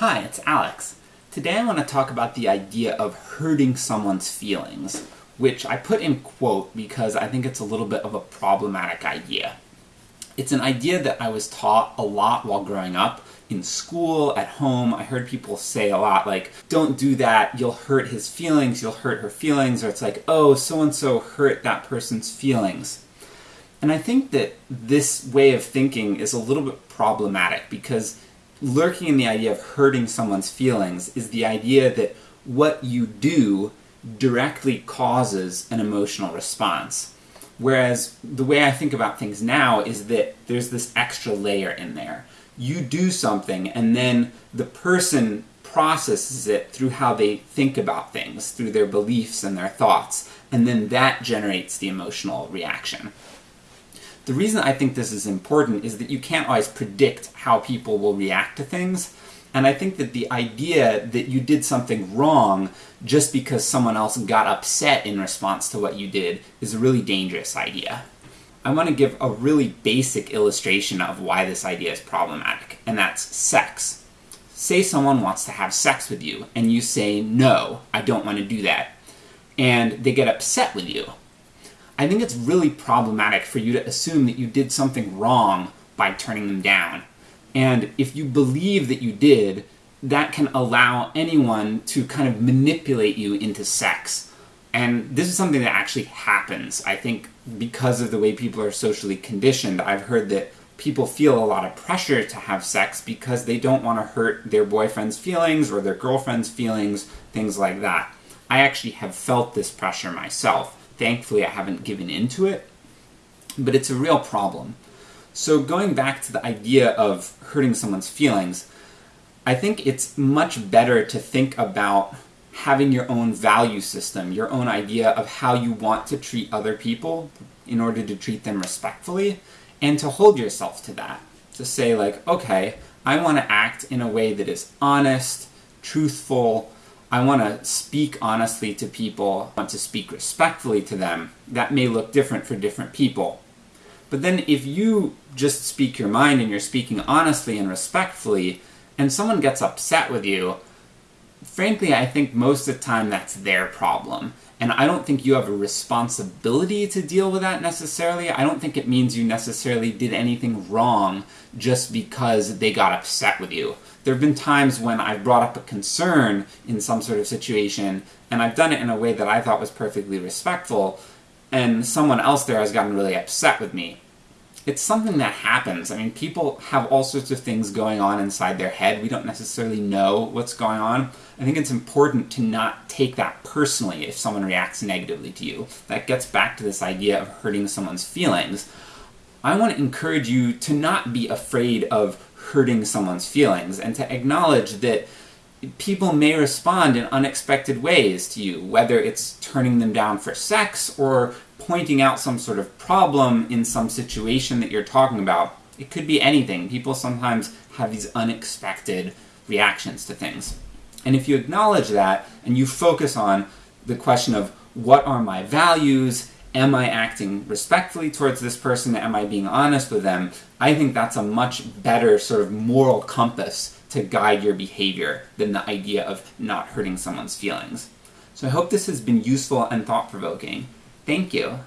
Hi, it's Alex. Today I want to talk about the idea of hurting someone's feelings, which I put in quote because I think it's a little bit of a problematic idea. It's an idea that I was taught a lot while growing up. In school, at home, I heard people say a lot like, don't do that, you'll hurt his feelings, you'll hurt her feelings, or it's like, oh, so-and-so hurt that person's feelings. And I think that this way of thinking is a little bit problematic because lurking in the idea of hurting someone's feelings is the idea that what you do directly causes an emotional response. Whereas the way I think about things now is that there's this extra layer in there. You do something and then the person processes it through how they think about things, through their beliefs and their thoughts, and then that generates the emotional reaction. The reason I think this is important is that you can't always predict how people will react to things, and I think that the idea that you did something wrong just because someone else got upset in response to what you did is a really dangerous idea. I want to give a really basic illustration of why this idea is problematic, and that's sex. Say someone wants to have sex with you, and you say, no, I don't want to do that. And they get upset with you. I think it's really problematic for you to assume that you did something wrong by turning them down. And if you believe that you did, that can allow anyone to kind of manipulate you into sex. And this is something that actually happens, I think, because of the way people are socially conditioned. I've heard that people feel a lot of pressure to have sex because they don't want to hurt their boyfriend's feelings or their girlfriend's feelings, things like that. I actually have felt this pressure myself. Thankfully, I haven't given into it, but it's a real problem. So going back to the idea of hurting someone's feelings, I think it's much better to think about having your own value system, your own idea of how you want to treat other people in order to treat them respectfully, and to hold yourself to that. To say like, okay, I want to act in a way that is honest, truthful, I want to speak honestly to people, I want to speak respectfully to them. That may look different for different people. But then if you just speak your mind and you're speaking honestly and respectfully, and someone gets upset with you, frankly I think most of the time that's their problem. And I don't think you have a responsibility to deal with that necessarily. I don't think it means you necessarily did anything wrong just because they got upset with you. There have been times when I've brought up a concern in some sort of situation, and I've done it in a way that I thought was perfectly respectful, and someone else there has gotten really upset with me it's something that happens. I mean, people have all sorts of things going on inside their head. We don't necessarily know what's going on. I think it's important to not take that personally if someone reacts negatively to you. That gets back to this idea of hurting someone's feelings. I want to encourage you to not be afraid of hurting someone's feelings and to acknowledge that people may respond in unexpected ways to you, whether it's turning them down for sex or pointing out some sort of problem in some situation that you're talking about. It could be anything. People sometimes have these unexpected reactions to things. And if you acknowledge that, and you focus on the question of what are my values, am I acting respectfully towards this person, am I being honest with them, I think that's a much better sort of moral compass to guide your behavior than the idea of not hurting someone's feelings. So I hope this has been useful and thought-provoking. Thank you.